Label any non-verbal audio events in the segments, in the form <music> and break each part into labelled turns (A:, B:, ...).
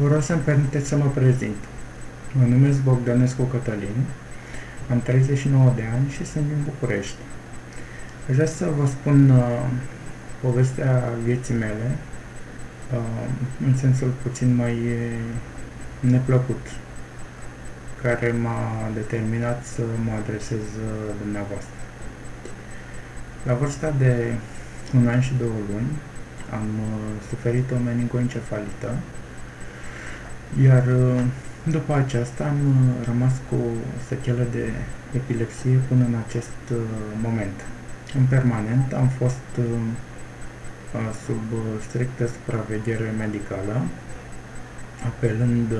A: Vă rog să-mi permiteți să mă prezint. Mă numesc Bogdanescu Cătălin, am 39 de ani și sunt din București. Aș vrea să vă spun uh, povestea vieții mele, uh, în sensul puțin mai uh, neplăcut, care m-a determinat să mă adresez uh, dumneavoastră. La vârsta de un an și două luni am uh, suferit o meningoencefalită iar uh, după aceasta am uh, rămas cu sechelă de epilepsie până în acest uh, moment. În permanent am fost sub strictă supraveghere medicală, apelând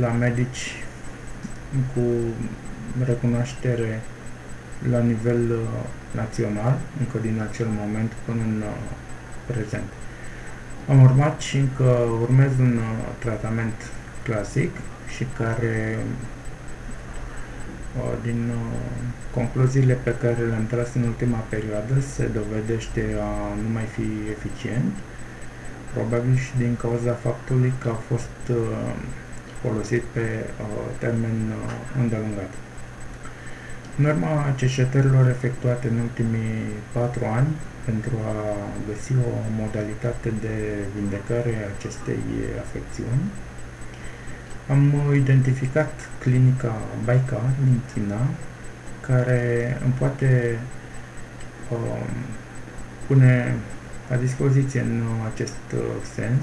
A: la medici cu recunoaștere la nivel național, încă din acel moment până în prezent. Am urmat și încă urmez un uh, tratament clasic și care uh, din uh, concluziile pe care le-am tras în ultima perioadă se dovedește a nu mai fi eficient, probabil și din cauza faptului că a fost folosit pe termen îndelungat. În urma cercetărilor efectuate în ultimii patru ani, pentru a găsi o modalitate de vindecare a acestei afecțiuni, am identificat clinica Baica din China, care îmi poate uh, pune la dispoziție în acest uh, sens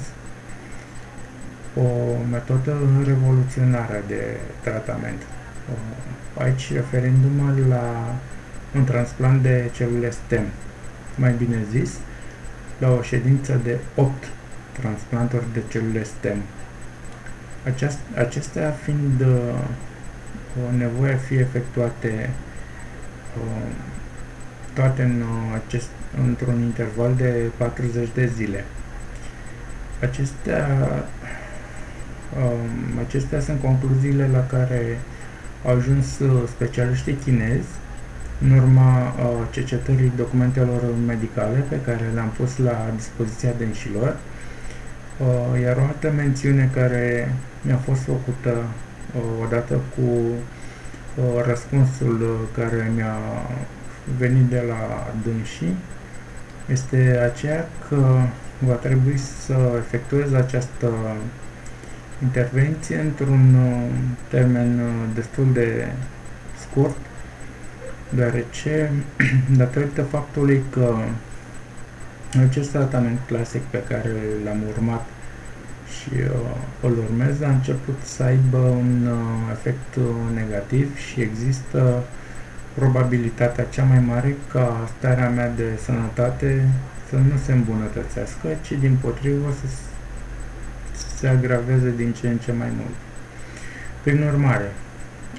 A: o metodă revoluționară de tratament. Uh, aici referindu-mă la un transplant de celule STEM, mai bine zis, la o ședință de 8 transplanturi de celule STEM. Aceast, acestea fiind uh, o nevoie a fi efectuate uh, toate în uh, acest, într-un interval de 40 de zile. Acestea, um, acestea sunt concluziile la care au ajuns uh, specialiștii chinezi în urma uh, cercetării documentelor medicale pe care le-am pus la dispoziția dânșilor, uh, iar o altă mențiune care mi-a fost făcută uh, odată cu răspunsul care mi-a venit de la dânsii este aceea că va trebui să efectuez această intervenție într-un termen destul de scurt deoarece, <clears throat> datorită faptului că acest tratament clasic pe care l-am urmat și uh, îl urmez a început să aibă un uh, efect uh, negativ și există probabilitatea cea mai mare ca starea mea de sănătate să nu se îmbunătățească, ci din potrivă să se agraveze din ce în ce mai mult. Prin urmare,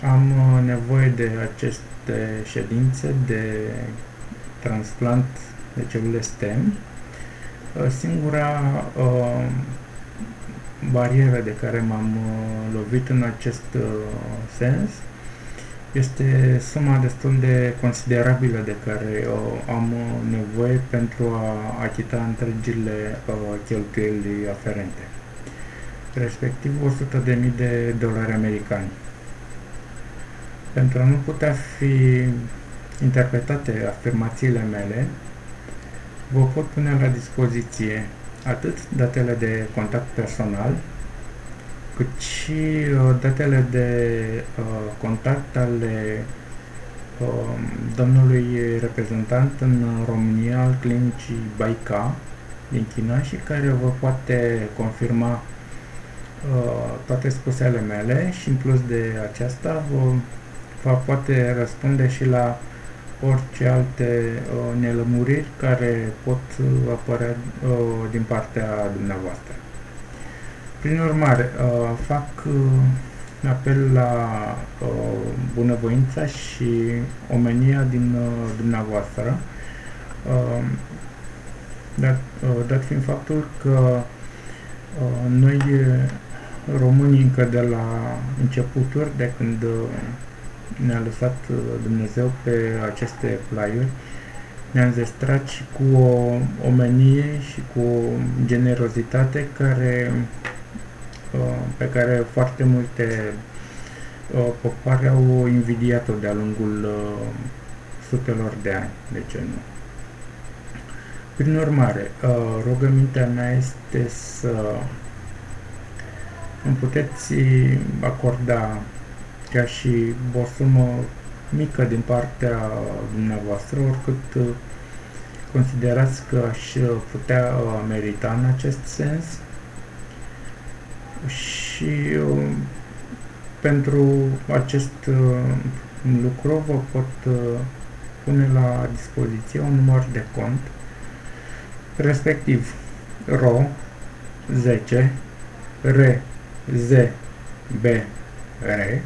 A: am uh, nevoie de acest aceste ședințe de transplant de celule STEM. Uh, singura uh, barieră de care m-am uh, lovit în acest uh, sens este suma destul de considerabilă de care uh, am nevoie pentru a achita întregile uh, cheltuieli aferente, respectiv 100.000 de dolari americani. Pentru a nu putea fi interpretate afirmațiile mele, vă pot pune la dispoziție atât datele de contact personal, cât și uh, datele de uh, contact ale uh, domnului reprezentant în România al clinicii Baica din China și care vă poate confirma uh, toate spusele mele și în plus de aceasta vă va poate răspunde și la orice alte uh, nelămuriri care pot uh, apărea uh, din partea dumneavoastră. Prin urmare, uh, fac uh, apel la uh, bunăvoința și omenia din uh, dumneavoastră, uh, dat, uh, dat fiind faptul că uh, noi românii încă de la începuturi, de când uh, ne-a lăsat uh, Dumnezeu pe aceste plaiuri, ne-a înzestrat și cu o omenie și cu o generozitate care pe care foarte multe popoare au invidiat-o de-a lungul sutelor de ani, de ce nu. Prin urmare, rugămintea mea este să îmi puteți acorda ca și o sumă mică din partea dumneavoastră, oricât considerați că aș putea merita în acest sens. Și pentru acest lucru vă pot pune la dispoziție un număr de cont respectiv RO 10 R Z B R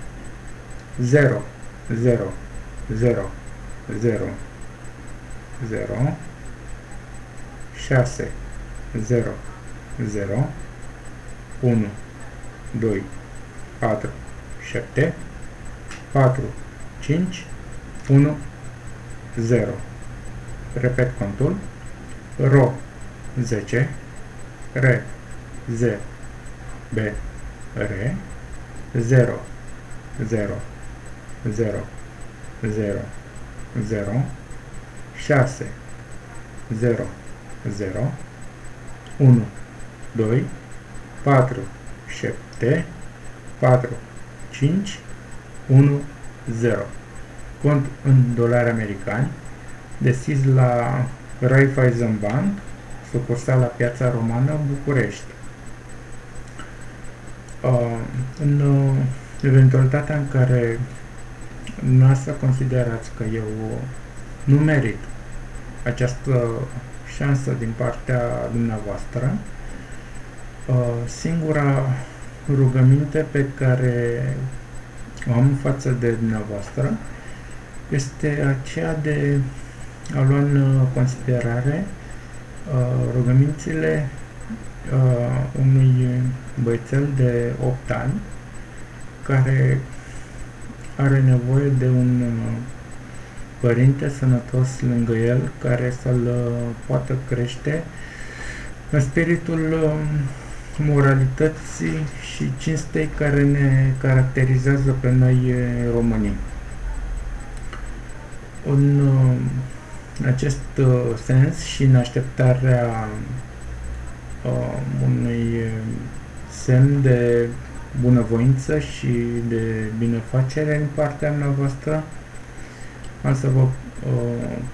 A: 0 0 0 0 0 6 0 0 1 2 4 7 4 5 1 0 repet contul. RO. 10 R Z B R 0 0 0 0 0 6 0 0 1 2 4 7 4 5 1 0 cont în dolari americani deschis la Raiffeisen Bank sucursal la Piața Romană, București. Uh, în uh, eventualitatea în care noastră considerați că eu nu merit această șansă din partea dumneavoastră, uh, singura rugăminte pe care o am față de dumneavoastră este aceea de a lua în considerare uh, rugămințile uh, unui băiețel de 8 ani care are nevoie de un uh, părinte sănătos lângă el care să-l uh, poată crește în spiritul uh, moralității și cinstei care ne caracterizează pe noi românii. În acest sens și în așteptarea unui semn de bunăvoință și de binefacere în partea mea voastră, am să vă uh,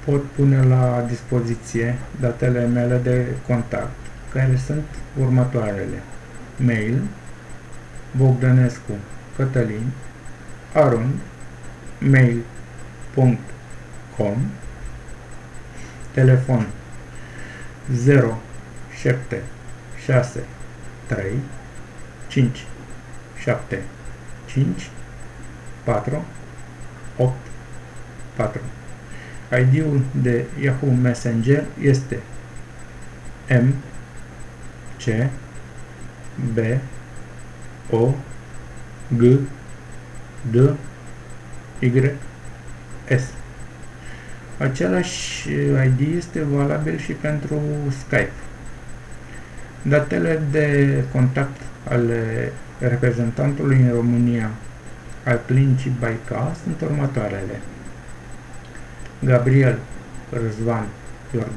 A: pot pune la dispoziție datele mele de contact, care sunt următoarele. Mail Bogdanescu Cătălin arund mail.com telefon 0 7 6 3 5 7 5 4 8 4 ID-ul de Yahoo Messenger este M C B O G D Y S Același ID este valabil și pentru Skype. Datele de contact ale reprezentantului în România al clinicii Baica sunt următoarele. Gabriel Răzvan Iordan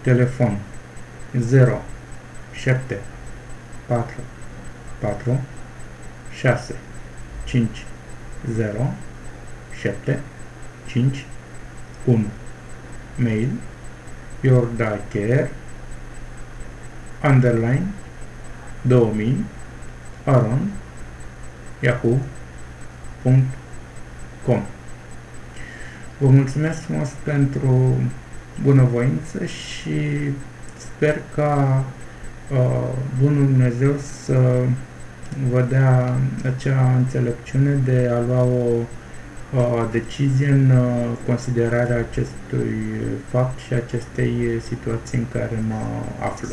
A: Telefon 0 7 4 4 6 5 0 7 5 1 Mail Iordacare underline 2000 aron yahoo.com Vă mulțumesc frumos pentru bunăvoință și sper ca uh, Bunul Dumnezeu să vă dea acea înțelepciune de a lua o uh, decizie în uh, considerarea acestui fapt și acestei situații în care mă aflu.